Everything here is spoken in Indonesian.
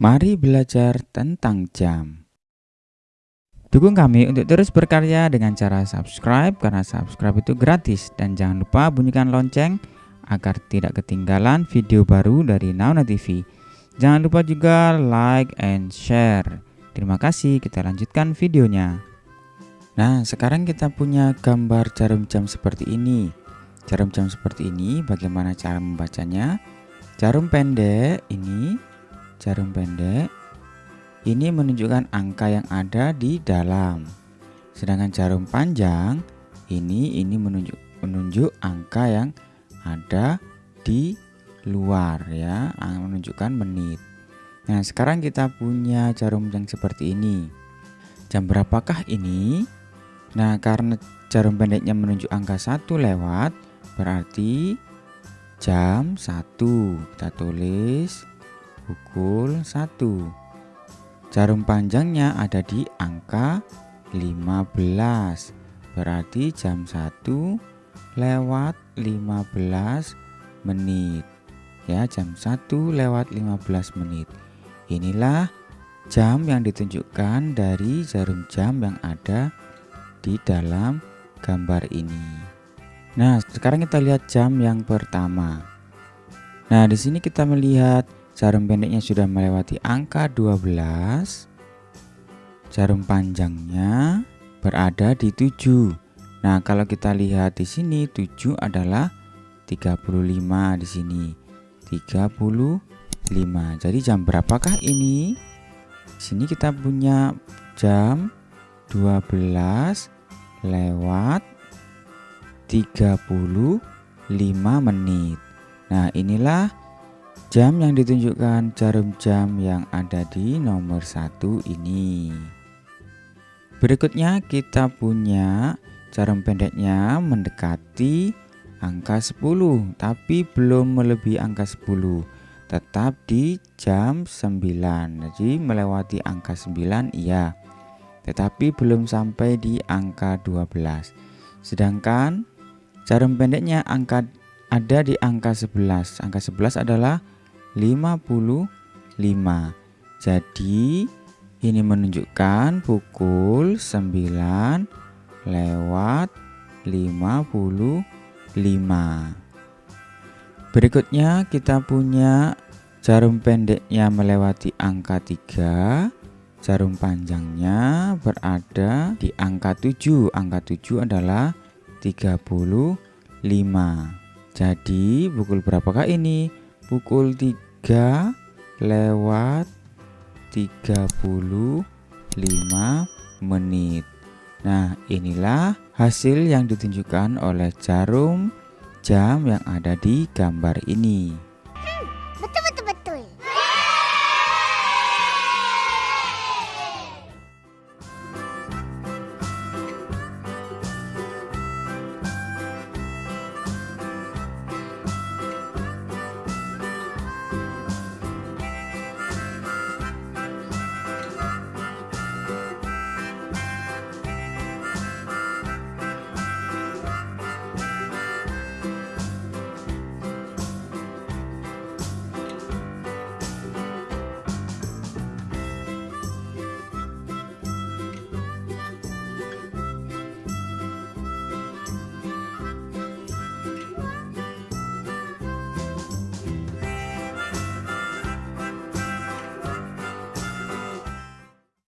Mari belajar tentang jam. Dukung kami untuk terus berkarya dengan cara subscribe karena subscribe itu gratis dan jangan lupa bunyikan lonceng agar tidak ketinggalan video baru dari Nauna TV. Jangan lupa juga like and share. Terima kasih, kita lanjutkan videonya. Nah, sekarang kita punya gambar jarum jam seperti ini. Jarum jam seperti ini bagaimana cara membacanya? Jarum pendek ini jarum pendek ini menunjukkan angka yang ada di dalam. Sedangkan jarum panjang ini ini menunjuk menunjuk angka yang ada di luar ya, menunjukkan menit. Nah, sekarang kita punya jarum yang seperti ini. Jam berapakah ini? Nah, karena jarum pendeknya menunjuk angka satu lewat, berarti jam satu Kita tulis pukul 1 Jarum panjangnya ada di angka 15 Berarti jam 1 lewat 15 menit. Ya jam 1 lewat 15 menit. Inilah jam yang ditunjukkan dari jarum jam yang ada di dalam gambar ini. Nah sekarang kita lihat jam yang pertama. Nah di sini kita melihat Jarum pendeknya sudah melewati angka 12. Jarum panjangnya berada di 7. Nah, kalau kita lihat di sini 7 adalah 35 di sini. 35. Jadi jam berapakah ini? Di sini kita punya jam 12 lewat 35 menit. Nah, inilah Jam yang ditunjukkan jarum jam yang ada di nomor satu ini. Berikutnya kita punya jarum pendeknya mendekati angka 10 tapi belum melebihi angka 10 tetap di jam 9 jadi melewati angka 9 iya. Tetapi belum sampai di angka 12 sedangkan jarum pendeknya angka ada di angka 11 angka 11 adalah 55 jadi ini menunjukkan pukul 9 lewat 55 berikutnya kita punya jarum pendeknya melewati angka 3 jarum panjangnya berada di angka 7 angka 7 adalah 35 jadi pukul berapakah ini pukul 3 lewat 35 menit. Nah inilah hasil yang ditunjukkan oleh jarum jam yang ada di gambar ini